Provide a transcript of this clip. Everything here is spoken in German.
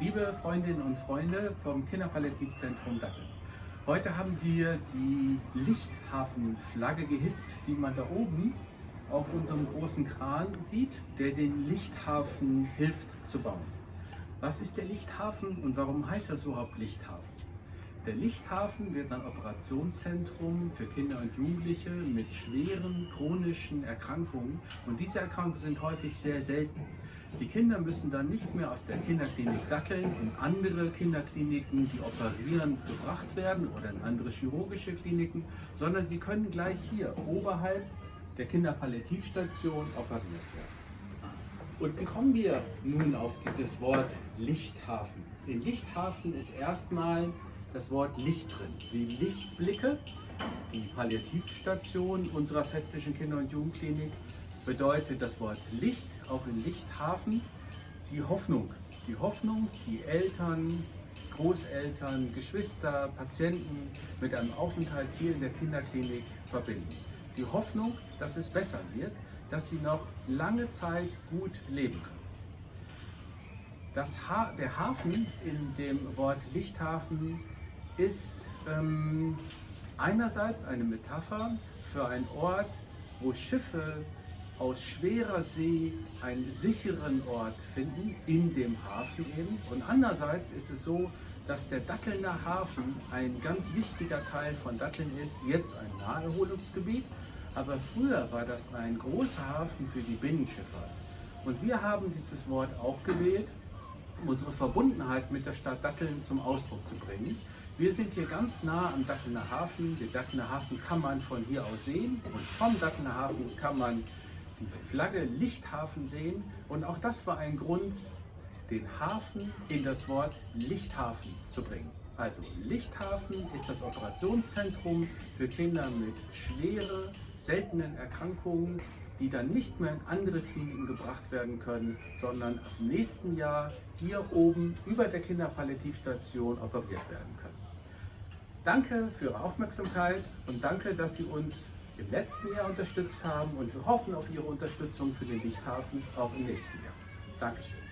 Liebe Freundinnen und Freunde vom Kinderpalliativzentrum Datteln. Heute haben wir die Lichthafenflagge gehisst, die man da oben auf unserem großen Kran sieht, der den Lichthafen hilft zu bauen. Was ist der Lichthafen und warum heißt er überhaupt Lichthafen? Der Lichthafen wird ein Operationszentrum für Kinder und Jugendliche mit schweren chronischen Erkrankungen und diese Erkrankungen sind häufig sehr selten. Die Kinder müssen dann nicht mehr aus der Kinderklinik Datteln in andere Kinderkliniken, die operieren, gebracht werden oder in andere chirurgische Kliniken, sondern sie können gleich hier oberhalb der Kinderpalliativstation operiert werden. Und wie kommen wir nun auf dieses Wort Lichthafen? In Lichthafen ist erstmal das Wort Licht drin, wie Lichtblicke. Die Palliativstation unserer Festischen Kinder- und Jugendklinik bedeutet das Wort Licht, auch in Lichthafen, die Hoffnung. Die Hoffnung, die Eltern, Großeltern, Geschwister, Patienten mit einem Aufenthalt hier in der Kinderklinik verbinden. Die Hoffnung, dass es besser wird, dass sie noch lange Zeit gut leben können. Ha der Hafen in dem Wort Lichthafen ist ähm, einerseits eine Metapher für einen Ort, wo Schiffe aus schwerer See einen sicheren Ort finden, in dem Hafen eben. Und andererseits ist es so, dass der Dattelner Hafen ein ganz wichtiger Teil von Datteln ist, jetzt ein Naherholungsgebiet, aber früher war das ein großer Hafen für die Binnenschifffahrt. Und wir haben dieses Wort auch gewählt, um unsere Verbundenheit mit der Stadt Datteln zum Ausdruck zu bringen. Wir sind hier ganz nah am Dattelner Hafen. Den Dattelner Hafen kann man von hier aus sehen und vom Dattelner Hafen kann man die Flagge Lichthafen sehen. Und auch das war ein Grund, den Hafen in das Wort Lichthafen zu bringen. Also Lichthafen ist das Operationszentrum für Kinder mit schweren, seltenen Erkrankungen, die dann nicht mehr in andere Kliniken gebracht werden können, sondern ab nächsten Jahr hier oben über der Kinderpalliativstation operiert werden können. Danke für Ihre Aufmerksamkeit und danke, dass Sie uns im letzten Jahr unterstützt haben und wir hoffen auf Ihre Unterstützung für den Lichthafen auch im nächsten Jahr. Dankeschön.